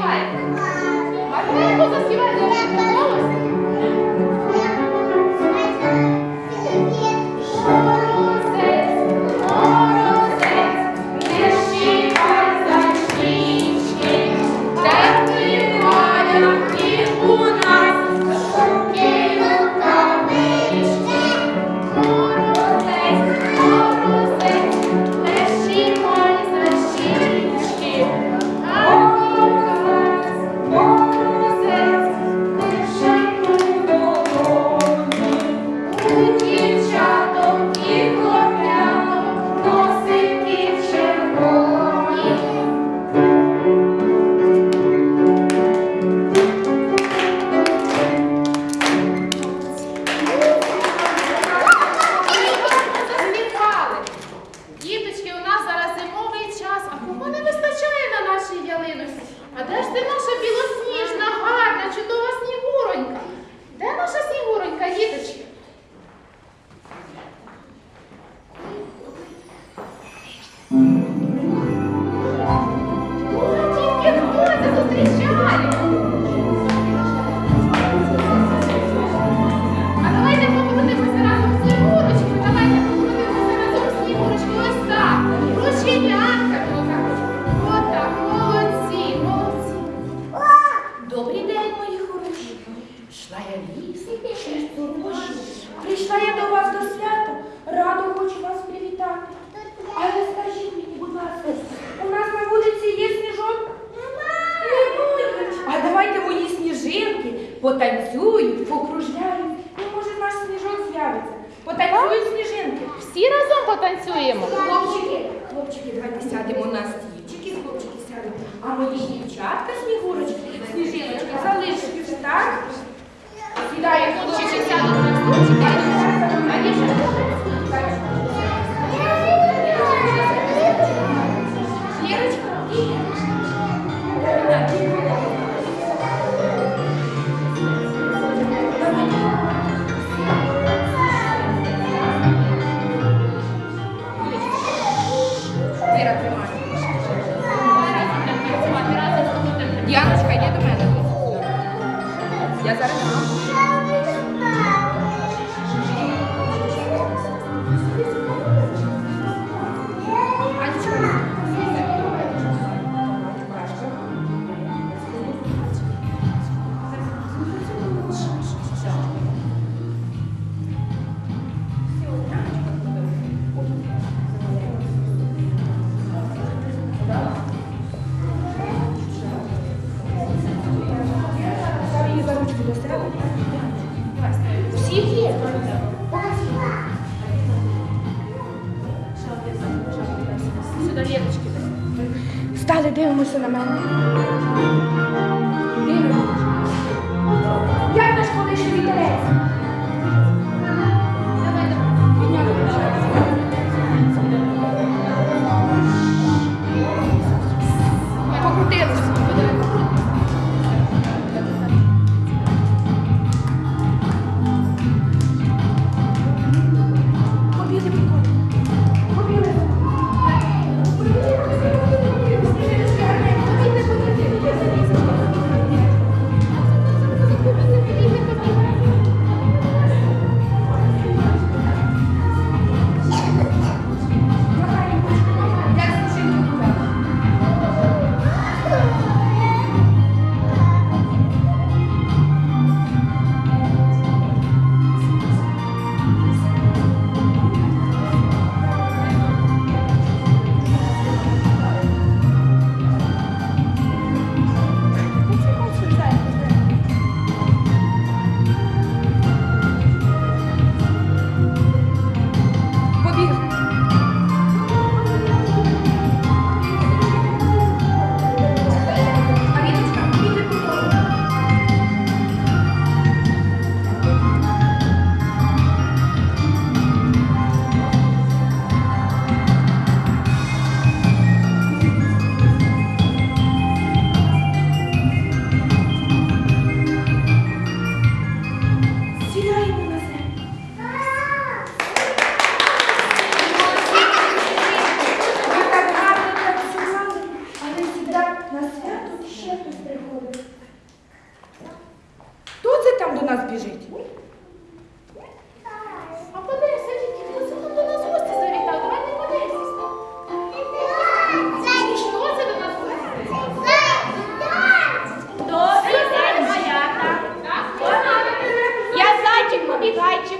заспівайте. Маринко заспівайте. Яночка, йди до мене. Я зараз. 你们说怎么办？vai te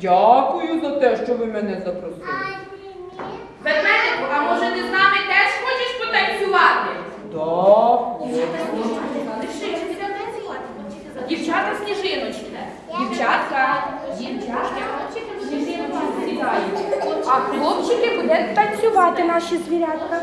Дякую за те, що ви мене запросили. Ведмедику, а може ти з нами теж хочеш потанцювати? Так. Дівчата сніжиночки. Дівчатка. Дівчатка. Сніжиночки сідають. А хлопчики будуть танцювати наші звірятка.